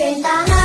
Senta na